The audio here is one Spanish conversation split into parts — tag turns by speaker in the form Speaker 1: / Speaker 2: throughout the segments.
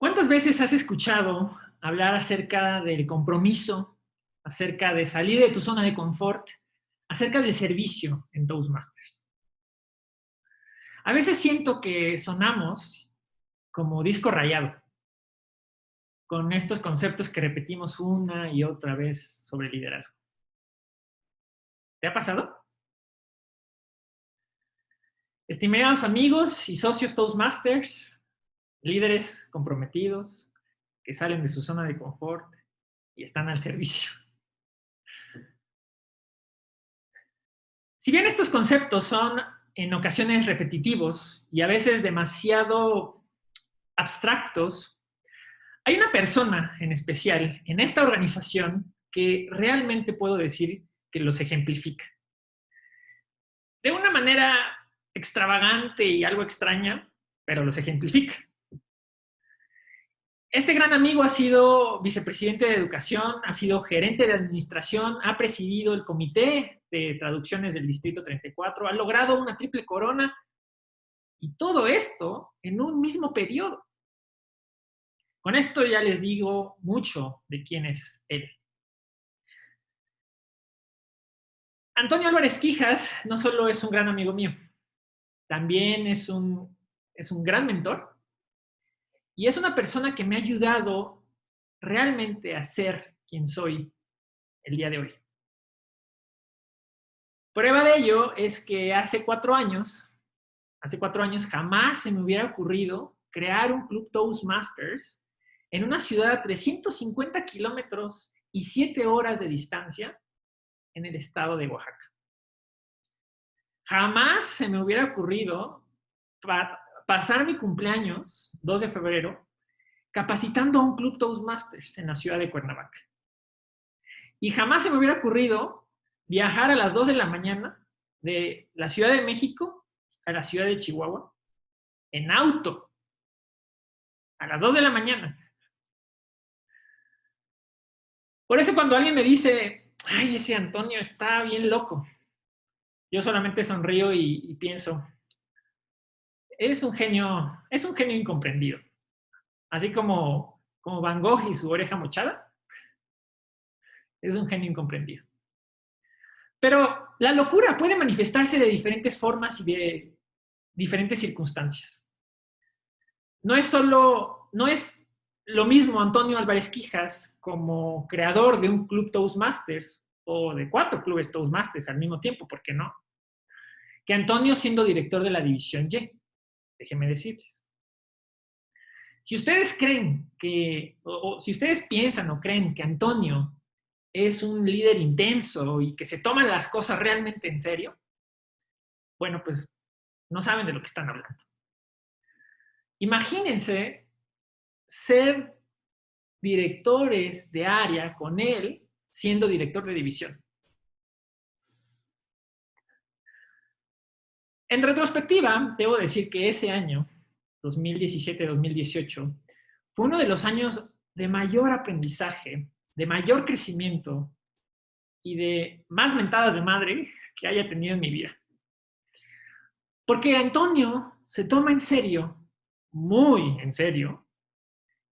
Speaker 1: ¿Cuántas veces has escuchado hablar acerca del compromiso, acerca de salir de tu zona de confort, acerca del servicio en Toastmasters? A veces siento que sonamos como disco rayado, con estos conceptos que repetimos una y otra vez sobre liderazgo. ¿Te ha pasado? Estimados amigos y socios Toastmasters, líderes comprometidos que salen de su zona de confort y están al servicio. Si bien estos conceptos son en ocasiones repetitivos y a veces demasiado abstractos, hay una persona en especial en esta organización que realmente puedo decir que los ejemplifica. De una manera extravagante y algo extraña, pero los ejemplifica. Este gran amigo ha sido vicepresidente de educación, ha sido gerente de administración, ha presidido el comité de traducciones del Distrito 34, ha logrado una triple corona y todo esto en un mismo periodo. Con esto ya les digo mucho de quién es él. Antonio Álvarez Quijas no solo es un gran amigo mío, también es un, es un gran mentor y es una persona que me ha ayudado realmente a ser quien soy el día de hoy. Prueba de ello es que hace cuatro años, hace cuatro años jamás se me hubiera ocurrido crear un club Toastmasters en una ciudad a 350 kilómetros y siete horas de distancia en el estado de Oaxaca. Jamás se me hubiera ocurrido pasar mi cumpleaños, 2 de febrero, capacitando a un club Toastmasters en la ciudad de Cuernavaca. Y jamás se me hubiera ocurrido viajar a las 2 de la mañana de la Ciudad de México a la ciudad de Chihuahua en auto. A las 2 de la mañana. Por eso cuando alguien me dice, ay, ese Antonio está bien loco, yo solamente sonrío y, y pienso, es un genio, es un genio incomprendido. Así como, como Van Gogh y su oreja mochada. Es un genio incomprendido. Pero la locura puede manifestarse de diferentes formas y de diferentes circunstancias. No es solo, no es lo mismo Antonio Álvarez Quijas como creador de un club Toastmasters o de cuatro clubes Toastmasters al mismo tiempo, ¿por qué no? Que Antonio siendo director de la División Y déjenme decirles. Si ustedes creen que, o, si ustedes piensan o creen que Antonio es un líder intenso y que se toman las cosas realmente en serio, bueno, pues no saben de lo que están hablando. Imagínense ser directores de área con él siendo director de división. En retrospectiva, debo decir que ese año, 2017-2018, fue uno de los años de mayor aprendizaje, de mayor crecimiento y de más mentadas de madre que haya tenido en mi vida. Porque Antonio se toma en serio, muy en serio,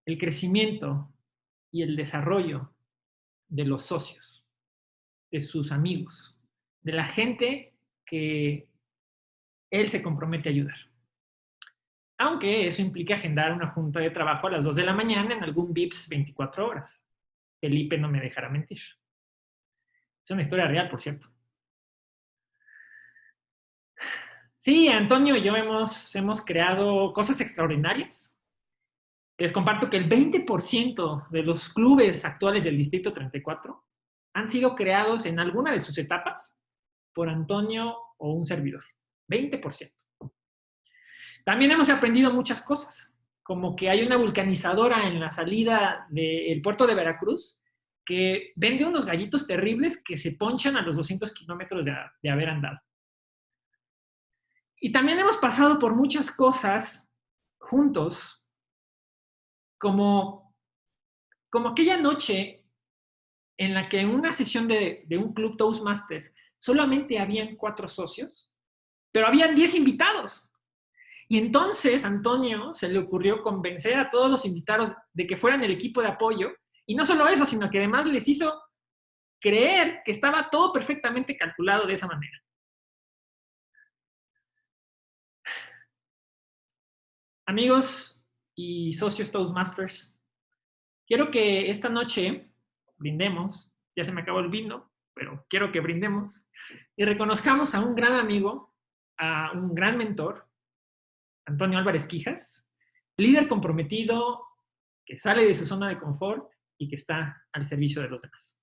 Speaker 1: el crecimiento y el desarrollo de los socios, de sus amigos, de la gente que él se compromete a ayudar. Aunque eso implica agendar una junta de trabajo a las 2 de la mañana en algún VIPS 24 horas. Felipe no me dejará mentir. Es una historia real, por cierto. Sí, Antonio y yo hemos, hemos creado cosas extraordinarias. Les comparto que el 20% de los clubes actuales del Distrito 34 han sido creados en alguna de sus etapas por Antonio o un servidor. 20%. También hemos aprendido muchas cosas, como que hay una vulcanizadora en la salida del puerto de Veracruz que vende unos gallitos terribles que se ponchan a los 200 kilómetros de, de haber andado. Y también hemos pasado por muchas cosas juntos, como, como aquella noche en la que en una sesión de, de un club Toastmasters solamente habían cuatro socios pero habían 10 invitados. Y entonces Antonio se le ocurrió convencer a todos los invitados de que fueran el equipo de apoyo. Y no solo eso, sino que además les hizo creer que estaba todo perfectamente calculado de esa manera. Amigos y socios Toastmasters, quiero que esta noche brindemos, ya se me acabó el vino, pero quiero que brindemos y reconozcamos a un gran amigo, a un gran mentor, Antonio Álvarez Quijas, líder comprometido que sale de su zona de confort y que está al servicio de los demás.